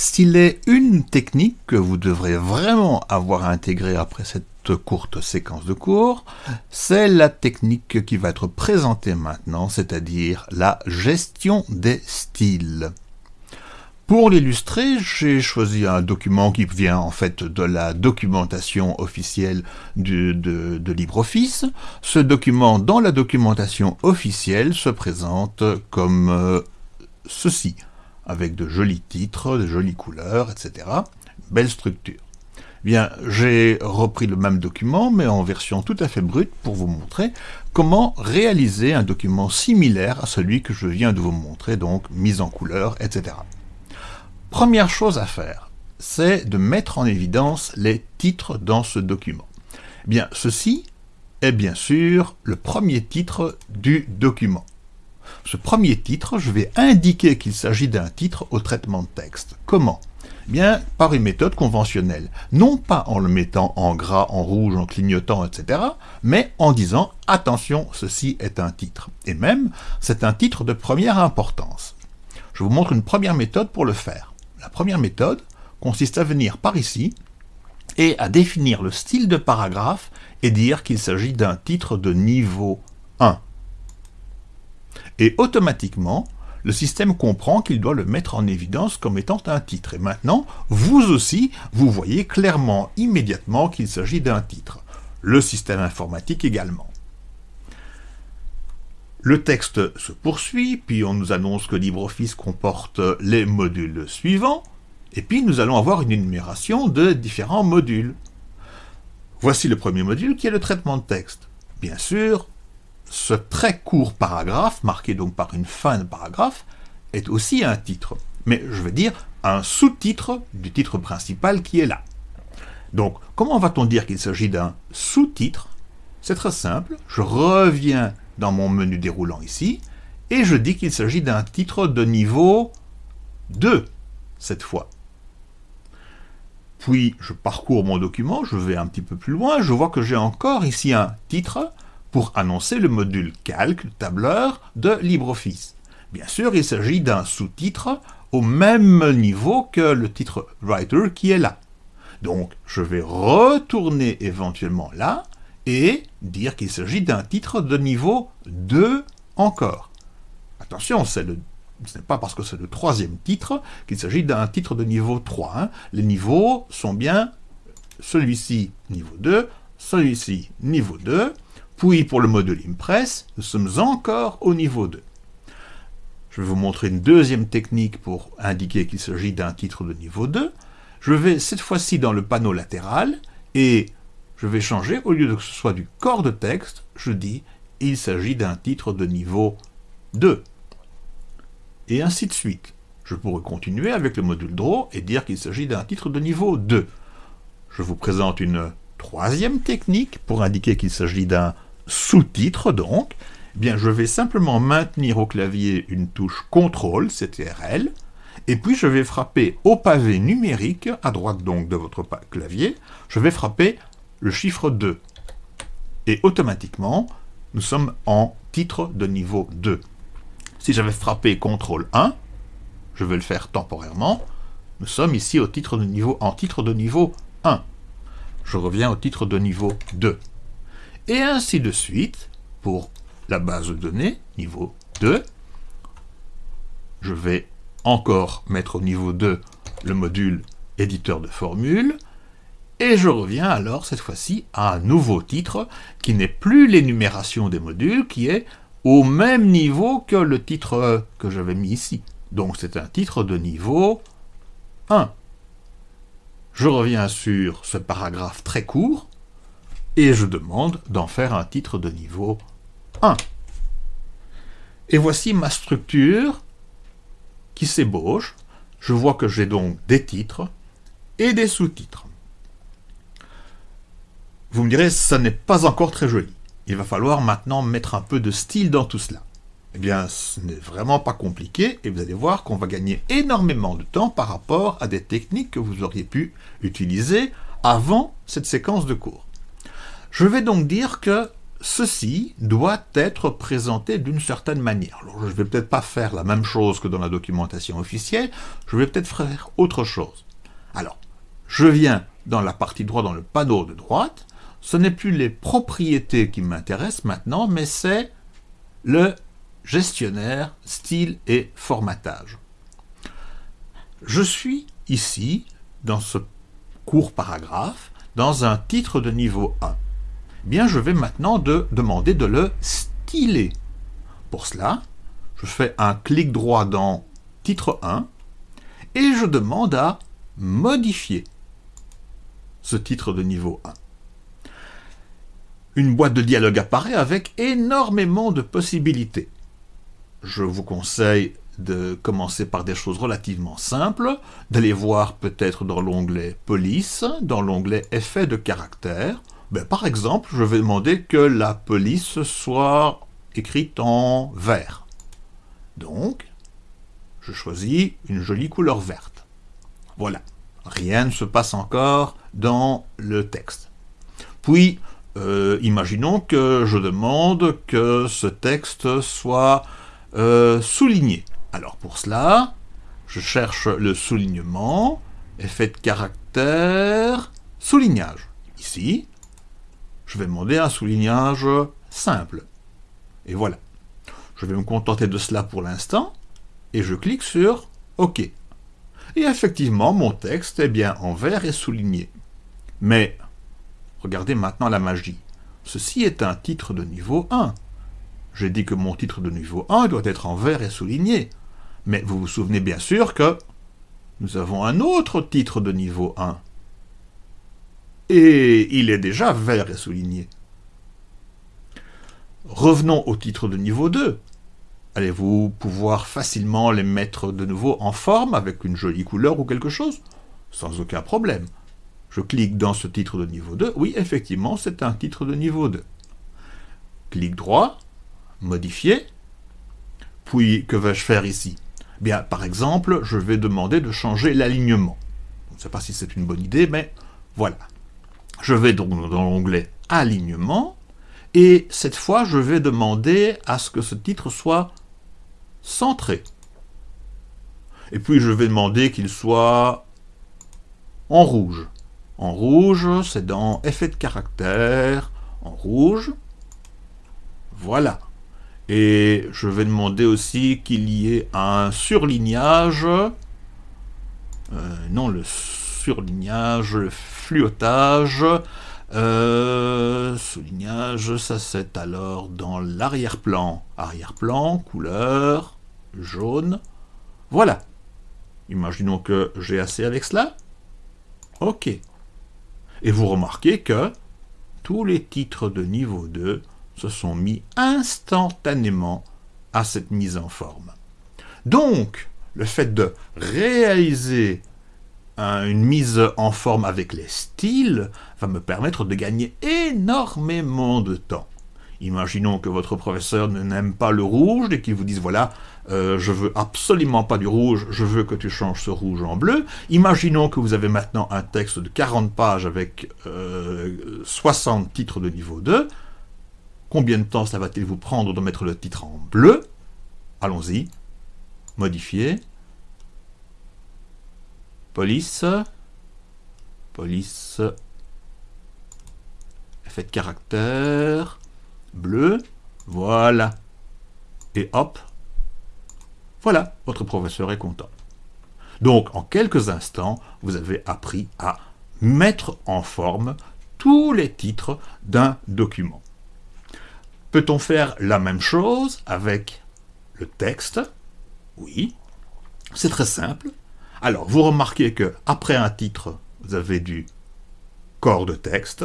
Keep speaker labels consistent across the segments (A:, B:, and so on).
A: S'il est une technique que vous devrez vraiment avoir intégrée après cette courte séquence de cours, c'est la technique qui va être présentée maintenant, c'est-à-dire la gestion des styles. Pour l'illustrer, j'ai choisi un document qui vient en fait de la documentation officielle de, LibreOffice. Ce document, dans la documentation officielle, se présente comme euh, ceci, avec de jolis titres, de jolies couleurs, etc. Belle structure. Bien, j'ai repris le même document, mais en version tout à fait brute, pour vous montrer comment réaliser un document similaire à celui que je viens de vous montrer, donc mise en couleur, etc. Première chose à faire, c'est de mettre en évidence les titres dans ce document. Bien, ceci est bien sûr le premier titre du document. Ce premier titre, je vais indiquer qu'il s'agit d'un titre au traitement de texte. Comment? Bien, par une méthode conventionnelle. Non pas en le mettant en gras, en rouge, en clignotant, etc., mais en disant « Attention, ceci est un titre ». Et même, c'est un titre de première importance. Je vous montre une première méthode pour le faire. La première méthode consiste à venir par ici et à définir le style de paragraphe et dire qu'il s'agit d'un titre de niveau 1. Et automatiquement, le système comprend qu'il doit le mettre en évidence comme étant un titre. Et maintenant, vous aussi, vous voyez clairement, immédiatement, qu'il s'agit d'un titre. Le système informatique également. Le texte se poursuit, puis on nous annonce que LibreOffice comporte les modules suivants, et puis nous allons avoir une énumération de différents modules. Voici le premier module qui est le traitement de texte. Bien sûr, ce très court paragraphe, marqué donc par une fin de paragraphe, est aussi un titre, mais je veux dire un sous-titre du titre principal qui est là. Donc, comment va-t-on dire qu'il s'agit d'un sous-titre? C'est très simple, je reviens dans mon menu déroulant ici, et je dis qu'il s'agit d'un titre de niveau 2, cette fois. Puis je parcours mon document, je vais un petit peu plus loin, je vois que j'ai encore ici un titre pour annoncer le module calque, tableur de LibreOffice. Bien sûr, il s'agit d'un sous-titre au même niveau que le titre Writer qui est là. Donc, je vais retourner éventuellement là, et dire qu'il s'agit d'un titre de niveau 2 encore. Attention, ce n'est pas parce que c'est le troisième titre qu'il s'agit d'un titre de niveau 3. Hein. Les niveaux sont bien celui-ci niveau 2, celui-ci niveau 2, puis pour le module Impress, nous sommes encore au niveau 2. Je vais vous montrer une deuxième technique pour indiquer qu'il s'agit d'un titre de niveau 2. Je vais cette fois-ci dans le panneau latéral et je vais changer, au lieu de que ce soit du corps de texte, je dis il s'agit d'un titre de niveau 2. Et ainsi de suite. Je pourrais continuer avec le module Draw et dire qu'il s'agit d'un titre de niveau 2. Je vous présente une troisième technique pour indiquer qu'il s'agit d'un sous-titre donc. Eh bien, je vais simplement maintenir au clavier une touche CTRL, CTRL, et puis je vais frapper au pavé numérique, à droite donc de votre clavier, je vais frapper le chiffre 2. Et automatiquement, nous sommes en titre de niveau 2. Si j'avais frappé CTRL 1, je vais le faire temporairement, nous sommes ici au titre de niveau, en titre de niveau 1. Je reviens au titre de niveau 2. Et ainsi de suite, pour la base de données, niveau 2, je vais encore mettre au niveau 2 le module éditeur de formules, et je reviens alors cette fois-ci à un nouveau titre qui n'est plus l'énumération des modules, qui est au même niveau que le titre que j'avais mis ici. Donc c'est un titre de niveau 1. Je reviens sur ce paragraphe très court, et je demande d'en faire un titre de niveau 1. Et voici ma structure qui s'ébauche. Je vois que j'ai donc des titres et des sous-titres. Vous me direz, ça n'est pas encore très joli. Il va falloir maintenant mettre un peu de style dans tout cela. Eh bien, ce n'est vraiment pas compliqué, et vous allez voir qu'on va gagner énormément de temps par rapport à des techniques que vous auriez pu utiliser avant cette séquence de cours. Je vais donc dire que ceci doit être présenté d'une certaine manière. Je ne vais peut-être pas faire la même chose que dans la documentation officielle, je vais peut-être faire autre chose. Alors, je viens dans la partie droite, dans le panneau de droite, ce n'est plus les propriétés qui m'intéressent maintenant, mais c'est le gestionnaire, style et formatage. Je suis ici, dans ce court paragraphe, dans un titre de niveau 1. Je vais maintenant de demander de le styler. Pour cela, je fais un clic droit dans titre 1 et je demande à modifier ce titre de niveau 1. Une boîte de dialogue apparaît avec énormément de possibilités. Je vous conseille de commencer par des choses relativement simples, d'aller voir peut-être dans l'onglet Police, dans l'onglet Effets de caractère. Ben, par exemple, je vais demander que la police soit écrite en vert. Donc, je choisis une jolie couleur verte. Voilà, rien ne se passe encore dans le texte. Puis, euh, imaginons que je demande que ce texte soit euh, souligné. Alors pour cela, je cherche le soulignement, effet de caractère, soulignage. Ici, je vais demander un soulignage simple. Et voilà. Je vais me contenter de cela pour l'instant, et je clique sur OK. Et effectivement, mon texte est bien en vert et souligné. Mais, regardez maintenant la magie. Ceci est un titre de niveau 1. J'ai dit que mon titre de niveau 1 doit être en vert et souligné. Mais vous vous souvenez bien sûr que nous avons un autre titre de niveau 1. Et il est déjà vert et souligné. Revenons au titre de niveau 2. Allez-vous pouvoir facilement les mettre de nouveau en forme avec une jolie couleur ou quelque chose? Sans aucun problème. Je clique dans ce titre de niveau 2. Oui, effectivement, c'est un titre de niveau 2. Clic droit, modifier. Puis, que vais-je faire ici? Bien, par exemple, je vais demander de changer l'alignement. Je ne sais pas si c'est une bonne idée, mais voilà. Je vais donc dans l'onglet Alignement, et cette fois, je vais demander à ce que ce titre soit centré. Et puis, je vais demander qu'il soit en rouge. En rouge, c'est dans Effet de caractère, en rouge. Voilà. Et je vais demander aussi qu'il y ait un surlignage. Euh, non, le surlignage, le fluotage. Euh, soulignage, ça c'est alors dans l'arrière-plan. Arrière-plan, couleur, jaune. Voilà. Imaginons que j'ai assez avec cela. OK. Et vous remarquez que tous les titres de niveau 2 se sont mis instantanément à cette mise en forme. Donc, le fait de réaliser une mise en forme avec les styles va me permettre de gagner énormément de temps. Imaginons que votre professeur n'aime pas le rouge et qu'il vous dise voilà, euh, je veux absolument pas du rouge, je veux que tu changes ce rouge en bleu. Imaginons que vous avez maintenant un texte de 40 pages avec 60 euh, titres de niveau 2. Combien de temps ça va-t-il vous prendre de mettre le titre en bleu? Allons-y. Modifier. Police. Police. Effet de caractère. Bleu. Voilà. Et hop. Voilà, votre professeur est content. Donc, en quelques instants, vous avez appris à mettre en forme tous les titres d'un document. Peut-on faire la même chose avec le texte? Oui, c'est très simple. Alors, vous remarquez que après un titre, vous avez du corps de texte.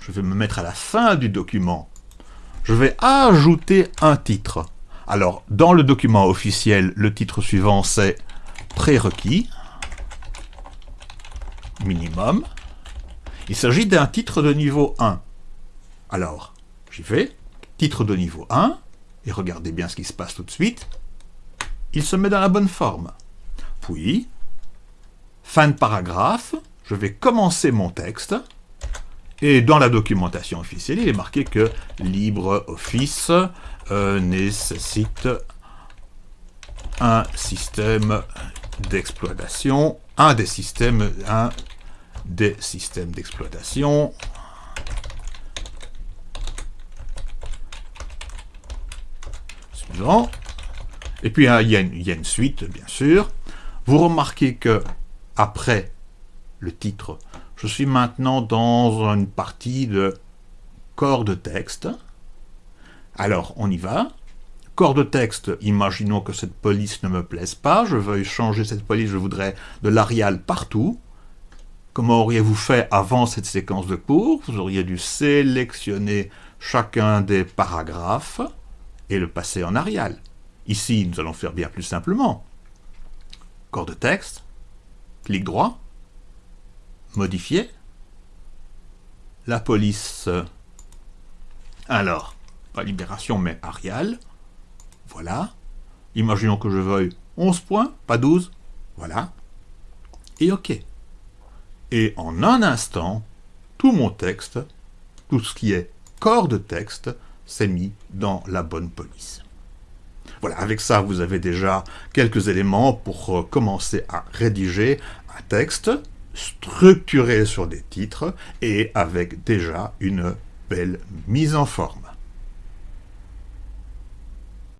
A: Je vais me mettre à la fin du document. Je vais ajouter un titre. Alors, dans le document officiel, le titre suivant, c'est prérequis, minimum. Il s'agit d'un titre de niveau 1. Alors, J'y vais, titre de niveau 1, et regardez bien ce qui se passe tout de suite. Il se met dans la bonne forme. Puis, fin de paragraphe, je vais commencer mon texte, Et dans la documentation officielle, il est marqué que LibreOffice euh, nécessite un système d'exploitation, un des systèmes, un des systèmes d'exploitation suivant. Et puis hein, il y, a une, suite, bien sûr. Vous remarquez que après le titre, je suis maintenant dans une partie de corps de texte. Alors, on y va. Corps de texte, imaginons que cette police ne me plaise pas, je veux changer cette police, je voudrais de l'Arial partout. Comment auriez-vous fait avant cette séquence de cours? Vous auriez dû sélectionner chacun des paragraphes et le passer en Arial. Ici, nous allons faire bien plus simplement. Corps de texte, clic droit, modifier, la police, alors, pas libération mais Arial, voilà. Imaginons que je veuille 11 points, pas 12. Voilà. Et OK. Et en un instant, tout mon texte, tout ce qui est corps de texte, s'est mis dans la bonne police. Voilà, avec ça, vous avez déjà quelques éléments pour euh, commencer à rédiger un texte structuré sur des titres et avec déjà une belle mise en forme.